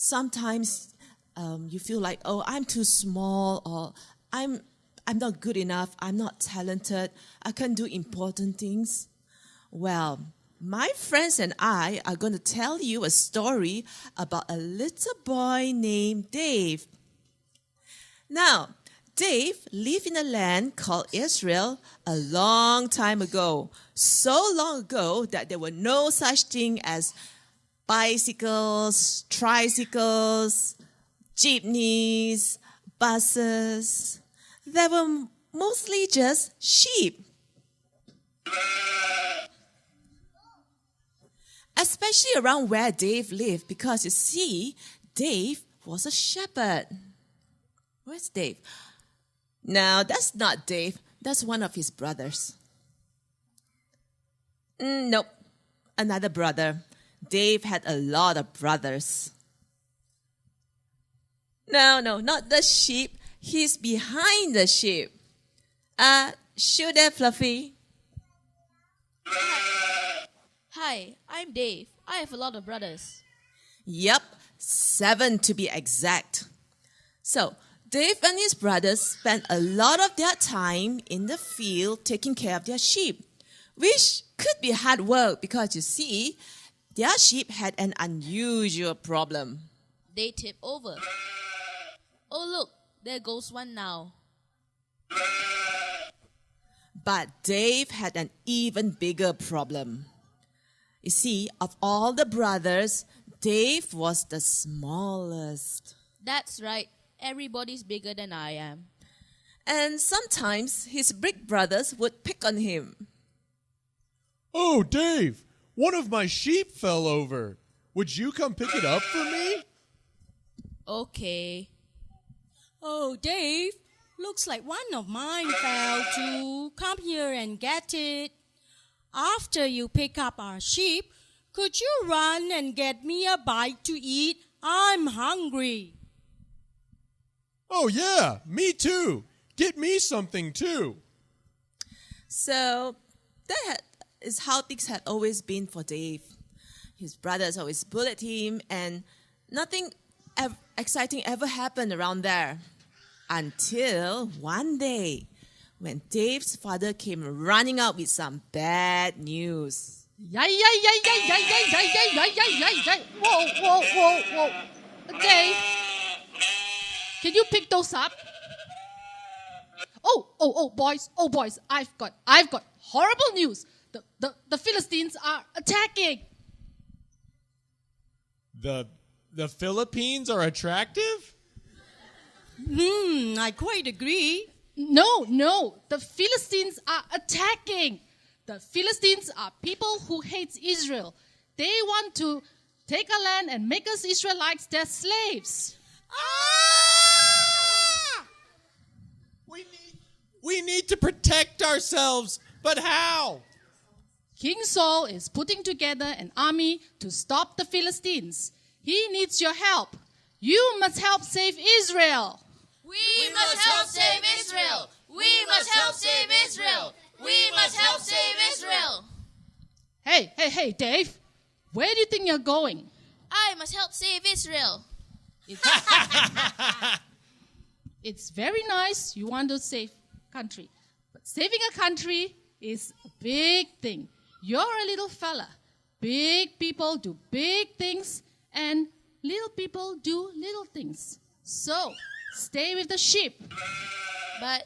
sometimes um, you feel like, oh, I'm too small, or I'm I'm not good enough, I'm not talented, I can't do important things. Well, my friends and I are going to tell you a story about a little boy named Dave. Now, Dave lived in a land called Israel a long time ago. So long ago that there were no such thing as bicycles, tricycles, jeepneys, buses. There were mostly just sheep. Especially around where Dave lived, because you see, Dave was a shepherd. Where's Dave? No, that's not Dave. That's one of his brothers. Mm, nope, another brother. Dave had a lot of brothers. No, no, not the sheep. He's behind the sheep. Uh, shoot there, Fluffy. Hi, I'm Dave. I have a lot of brothers. Yep, seven to be exact. So, Dave and his brothers spent a lot of their time in the field taking care of their sheep, which could be hard work because you see, their sheep had an unusual problem. They tip over. Oh, look, there goes one now. But Dave had an even bigger problem. You see, of all the brothers, Dave was the smallest. That's right. Everybody's bigger than I am. And sometimes his big brothers would pick on him. Oh, Dave, one of my sheep fell over. Would you come pick it up for me? Okay. Oh, Dave, looks like one of mine fell too. Come here and get it. After you pick up our sheep, could you run and get me a bite to eat? I'm hungry. Oh, yeah, me too. Get me something too. So that is how things had always been for Dave. His brothers always bullied him, and nothing ev- exciting ever happened around there. Until one day, when Dave's father came running out with some bad news. Yay, yay, yay, yay, yay, yay, yay, yay, yay, yay, yay. Whoa, whoa, whoa, whoa. Dave, can you pick those up? Oh, oh, oh, boys, oh, boys, I've got, I've got horrible news. The, the, the Philistines are attacking. The the Philippines are attractive? Hmm, I quite agree. No, no, the Philistines are attacking. The Philistines are people who hate Israel. They want to take our land and make us Israelites their slaves. Ah! We need we need to protect ourselves, but how? King Saul is putting together an army to stop the Philistines. He needs your help. You must help save Israel. We, must help save Israel. We must help save Israel. We must help save Israel. Hey, hey, hey, Dave. Where do you think you're going? I must help save Israel. It's, it's very nice you want to save country. But saving a country is a big thing. You're a little fella. Big people do big things and little people do little things. So, stay with the sheep. But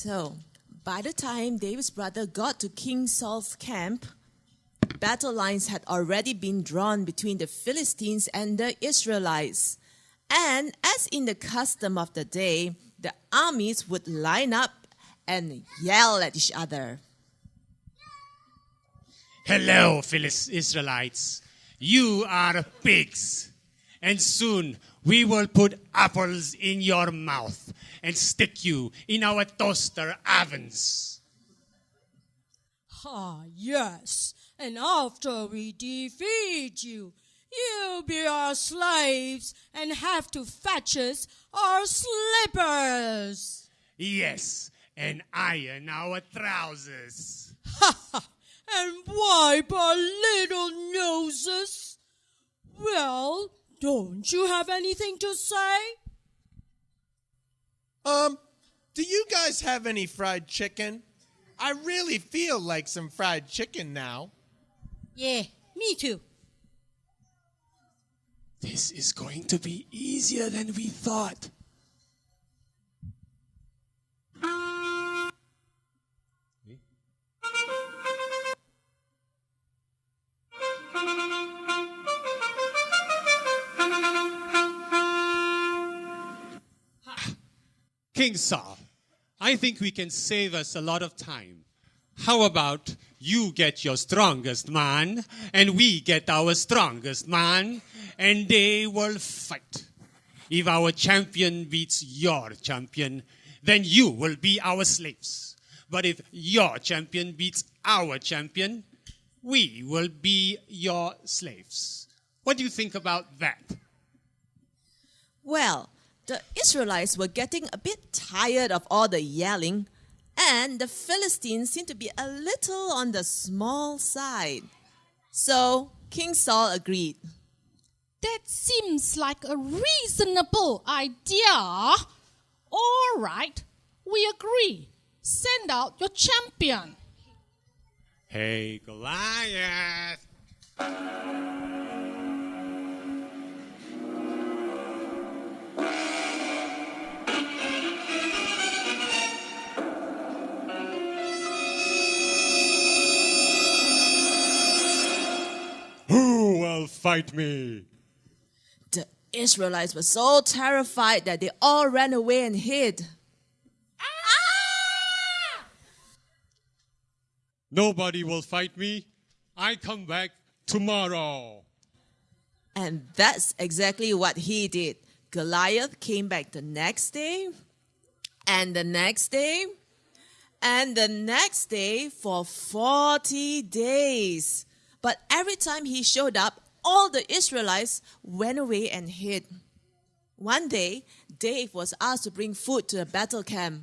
So, by the time David's brother got to King Saul's camp, battle lines had already been drawn between the Philistines and the Israelites. And as in the custom of the day, the armies would line up and yell at each other. Hello, Philis Israelites. You are pigs. And soon we will put apples in your mouth and stick you in our toaster ovens. Ah, yes. And after we defeat you, you'll be our slaves and have to fetch us our slippers. Yes, and iron our trousers. Ha ha! And wipe our little noses. Well, don't you have anything to say? Um, do you guys have any fried chicken? I really feel like some fried chicken now. Yeah, me too. This is going to be easier than we thought. King Saul, I think we can save us a lot of time. How about you get your strongest man, and we get our strongest man, and they will fight. If our champion beats your champion, then you will be our slaves. But if your champion beats our champion, we will be your slaves. What do you think about that? Well, the Israelites were getting a bit tired of all the yelling, and the Philistines seemed to be a little on the small side. So King Saul agreed. That seems like a reasonable idea. All right, we agree. Send out your champion. Hey, Goliath! Fight me? The Israelites were so terrified that they all ran away and hid. Ah! Nobody will fight me. I come back tomorrow. And that's exactly what he did. Goliath came back the next day, and the next day, and the next day for 40 days. But every time he showed up, all the Israelites went away and hid. One day, Dave was asked to bring food to the battle camp.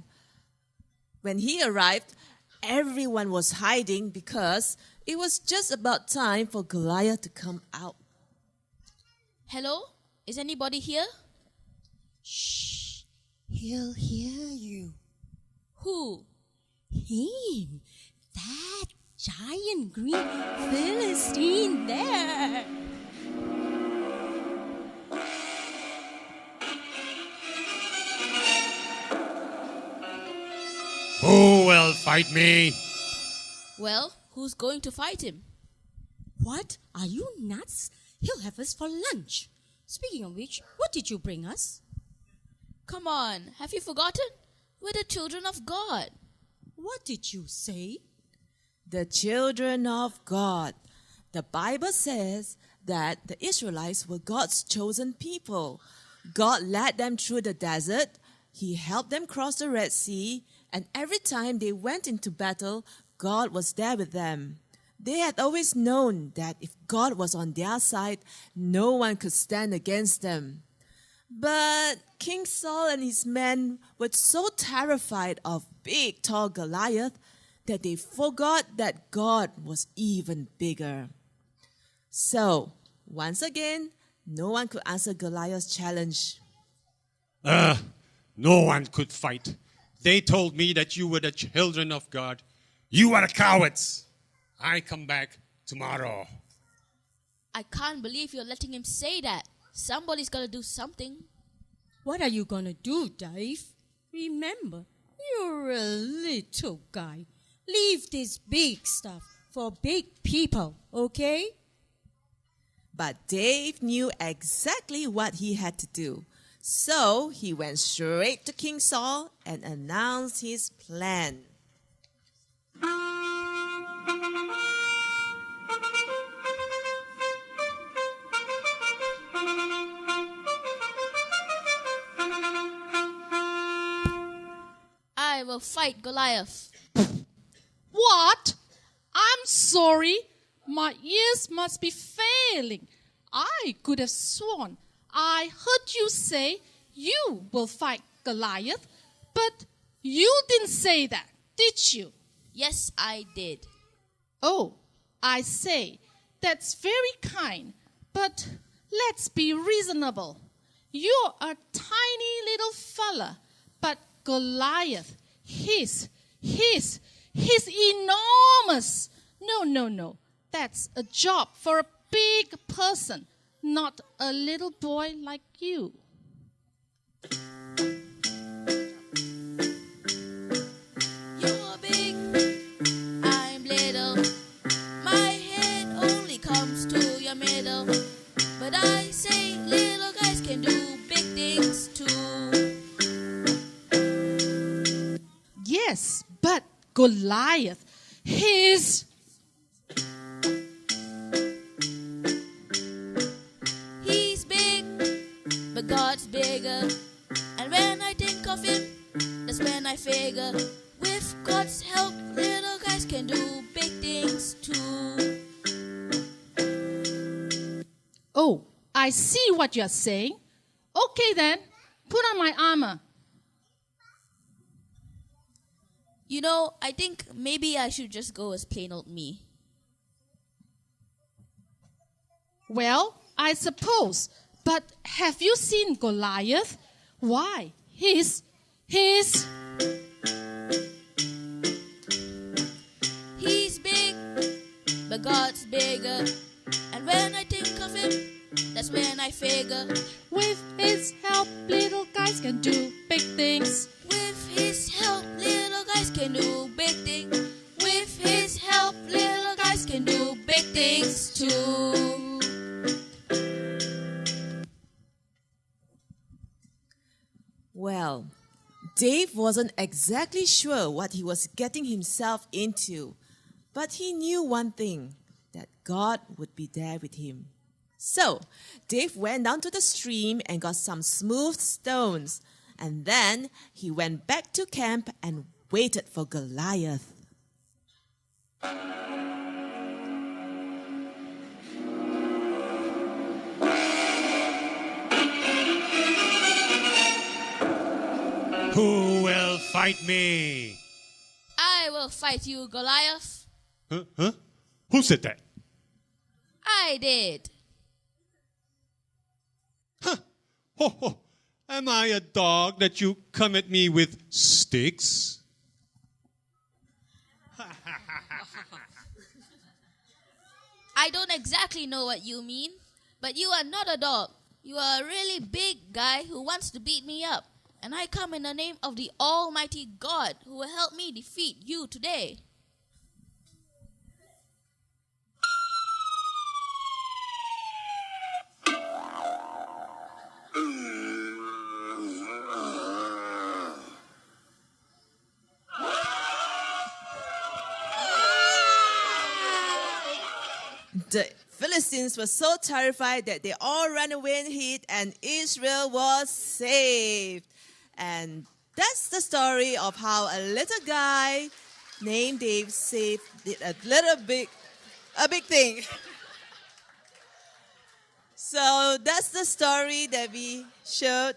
When he arrived, everyone was hiding because it was just about time for Goliath to come out. Hello? Is anybody here? Shh. He'll hear you. Who? Him. That giant green Philistine there. Who will fight me? Well, who's going to fight him? What? Are you nuts? He'll have us for lunch. Speaking of which, what did you bring us? Come on, have you forgotten? We're the children of God. What did you say? the children of God. The Bible says that the Israelites were God's chosen people. God led them through the desert, He helped them cross the Red Sea, and every time they went into battle, God was there with them. They had always known that if God was on their side, no one could stand against them. But King Saul and his men were so terrified of big, tall Goliath that they forgot that God was even bigger. So, once again, no one could answer Goliath's challenge. Uh, no one could fight. They told me that you were the children of God. You are cowards. I come back tomorrow. I can't believe you're letting him say that. Somebody's got to do something. What are you gonna do, Dave? Remember, you're a little guy. Leave this big stuff for big people, okay? But Dave knew exactly what he had to do. So he went straight to King Saul and announced his plan. I will fight Goliath. What? I'm sorry. My ears must be failing. I could have sworn I heard you say you will fight Goliath, but you didn't say that, did you? Yes, I did. Oh, I say, that's very kind, but let's be reasonable. You're a tiny little fella, but Goliath, he's, he's, he's enormous. No, no, no. That's a job for a big person, not a little boy like you. You're big, I'm little. Bigger. And when I think of him, that's when I figure. With God's help, little guys can do big things too. Oh, I see what you're saying. Okay then, put on my armor. You know, I think maybe I should just go as plain old me. Well, I suppose. But have you seen Goliath? Why? He's. He's. He's big, but God's bigger. And when I think of him, that's when I figure. With his help, little guys can do big things. Wasn't exactly sure what he was getting himself into, but he knew one thing that God would be there with him. So, Dave went down to the stream and got some smooth stones, and then he went back to camp and waited for Goliath. Who fight me? I will fight you, Goliath. Huh? Huh? Who said that? I did. Huh? Ho, ho. Am I a dog that you come at me with sticks? I don't exactly know what you mean, but you are not a dog. You are a really big guy who wants to beat me up. And I come in the name of the Almighty God who will help me defeat you today. The Philistines were so terrified that they all ran away and hid, and Israel was saved. And that's the story of how a little guy named Dave saved a little big, a big thing. so that's the story that we showed.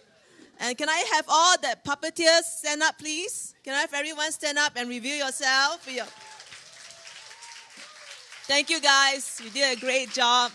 And can I have all the puppeteers stand up, please? Can I have everyone stand up and review yourself? Thank you, guys. You did a great job.